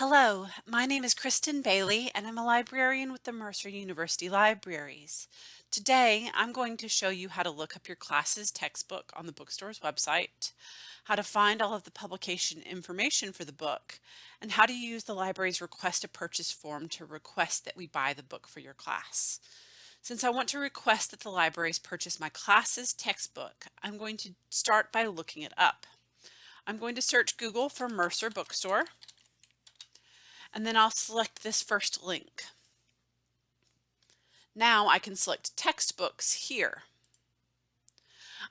Hello, my name is Kristen Bailey and I'm a librarian with the Mercer University Libraries. Today I'm going to show you how to look up your class's textbook on the bookstore's website, how to find all of the publication information for the book, and how to use the library's request a purchase form to request that we buy the book for your class. Since I want to request that the libraries purchase my class's textbook, I'm going to start by looking it up. I'm going to search Google for Mercer Bookstore and then I'll select this first link. Now I can select textbooks here.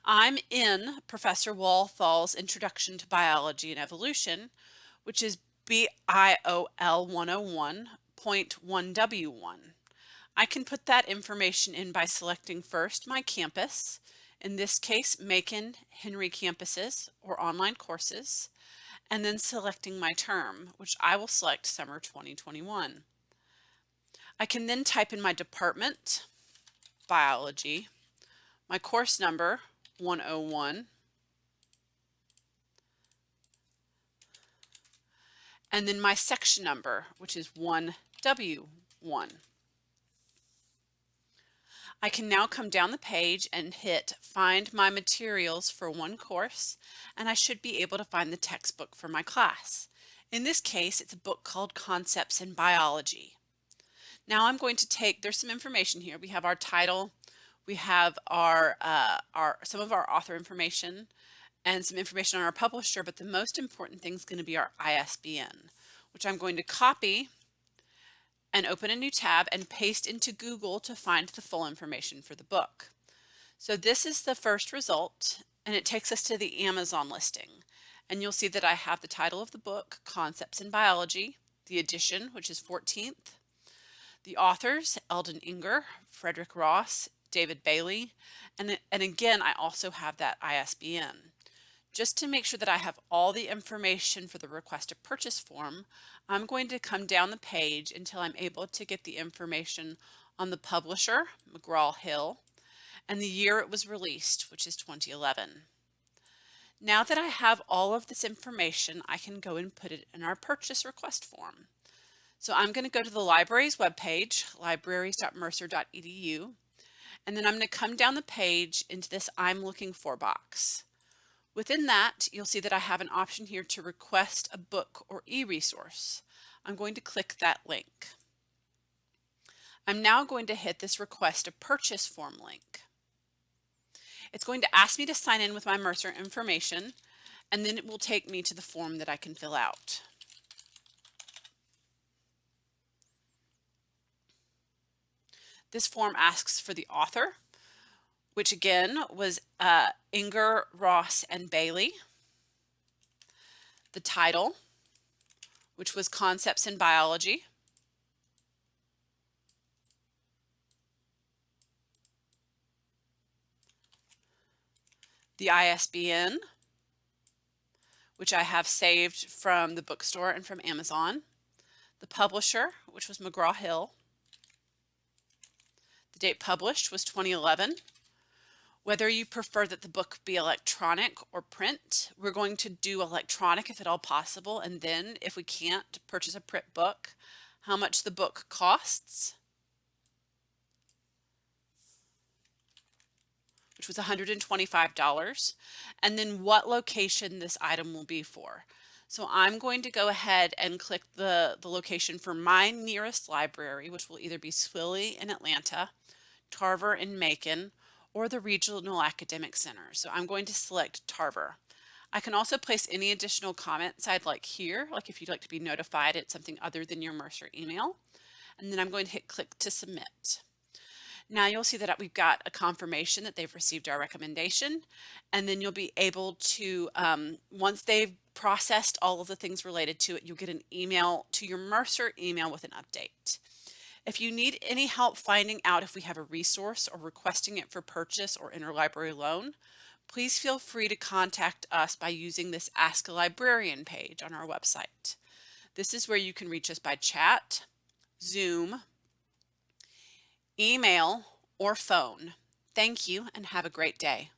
I'm in Professor Walthall's Introduction to Biology and Evolution, which is BIOL 101.1W1. I can put that information in by selecting first my campus, in this case Macon Henry campuses or online courses, and then selecting my term, which I will select summer 2021. I can then type in my department, biology, my course number, 101, and then my section number, which is 1W1. I can now come down the page and hit find my materials for one course and I should be able to find the textbook for my class. In this case it's a book called Concepts in Biology. Now I'm going to take, there's some information here. We have our title, we have our, uh, our some of our author information and some information on our publisher but the most important thing is going to be our ISBN which I'm going to copy and open a new tab and paste into Google to find the full information for the book. So this is the first result and it takes us to the Amazon listing. And you'll see that I have the title of the book, Concepts in Biology, the edition, which is 14th, the authors, Eldon Enger, Frederick Ross, David Bailey, and, and again, I also have that ISBN. Just to make sure that I have all the information for the request a purchase form, I'm going to come down the page until I'm able to get the information on the publisher, McGraw-Hill, and the year it was released, which is 2011. Now that I have all of this information, I can go and put it in our purchase request form. So I'm going to go to the library's webpage, libraries.mercer.edu, and then I'm going to come down the page into this I'm looking for box. Within that, you'll see that I have an option here to request a book or e-resource. I'm going to click that link. I'm now going to hit this request a purchase form link. It's going to ask me to sign in with my Mercer information and then it will take me to the form that I can fill out. This form asks for the author, which again was uh, Enger, Ross, and Bailey. The title, which was Concepts in Biology. The ISBN, which I have saved from the bookstore and from Amazon. The publisher, which was McGraw-Hill. The date published was 2011. Whether you prefer that the book be electronic or print, we're going to do electronic if at all possible. And then if we can't purchase a print book, how much the book costs, which was $125, and then what location this item will be for. So I'm going to go ahead and click the, the location for my nearest library, which will either be Swilley in Atlanta, Tarver in Macon, or the Regional Academic Center. So I'm going to select Tarver. I can also place any additional comments I'd like here, like if you'd like to be notified at something other than your Mercer email. And then I'm going to hit click to submit. Now you'll see that we've got a confirmation that they've received our recommendation and then you'll be able to, um, once they've processed all of the things related to it, you'll get an email to your Mercer email with an update. If you need any help finding out if we have a resource or requesting it for purchase or interlibrary loan, please feel free to contact us by using this Ask a Librarian page on our website. This is where you can reach us by chat, Zoom, email, or phone. Thank you and have a great day.